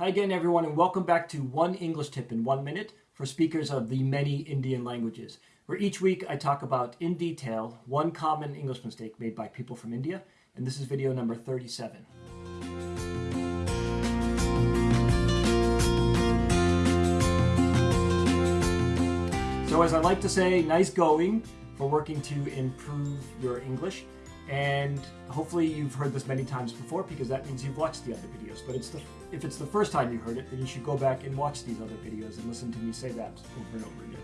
Hi again, everyone, and welcome back to One English Tip in One Minute for speakers of the many Indian languages, where each week I talk about in detail one common English mistake made by people from India, and this is video number 37. So as I like to say, nice going for working to improve your English. And hopefully you've heard this many times before because that means you've watched the other videos. But it's the, if it's the first time you heard it, then you should go back and watch these other videos and listen to me say that over and over again.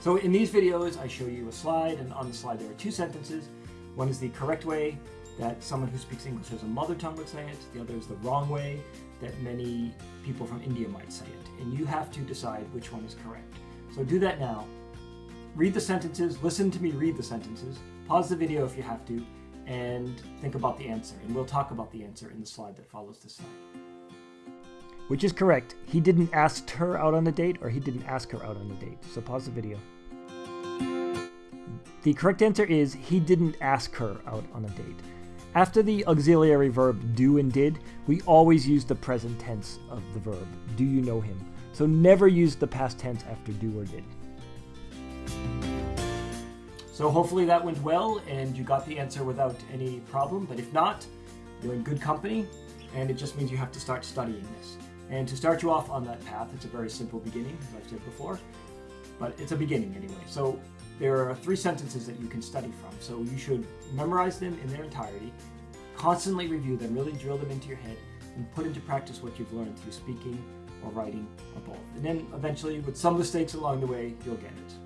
So in these videos, I show you a slide, and on the slide there are two sentences. One is the correct way that someone who speaks English as a mother tongue would say it. The other is the wrong way that many people from India might say it. And you have to decide which one is correct. So do that now read the sentences, listen to me read the sentences, pause the video if you have to, and think about the answer. And we'll talk about the answer in the slide that follows this slide. Which is correct. He didn't ask her out on a date, or he didn't ask her out on a date. So pause the video. The correct answer is he didn't ask her out on a date. After the auxiliary verb do and did, we always use the present tense of the verb. Do you know him? So never use the past tense after do or did. So hopefully that went well and you got the answer without any problem. But if not, you're in good company and it just means you have to start studying this. And to start you off on that path, it's a very simple beginning, as I've said before, but it's a beginning anyway. So there are three sentences that you can study from. So you should memorize them in their entirety, constantly review them, really drill them into your head, and put into practice what you've learned through speaking or writing or both. And then eventually, with some mistakes along the way, you'll get it.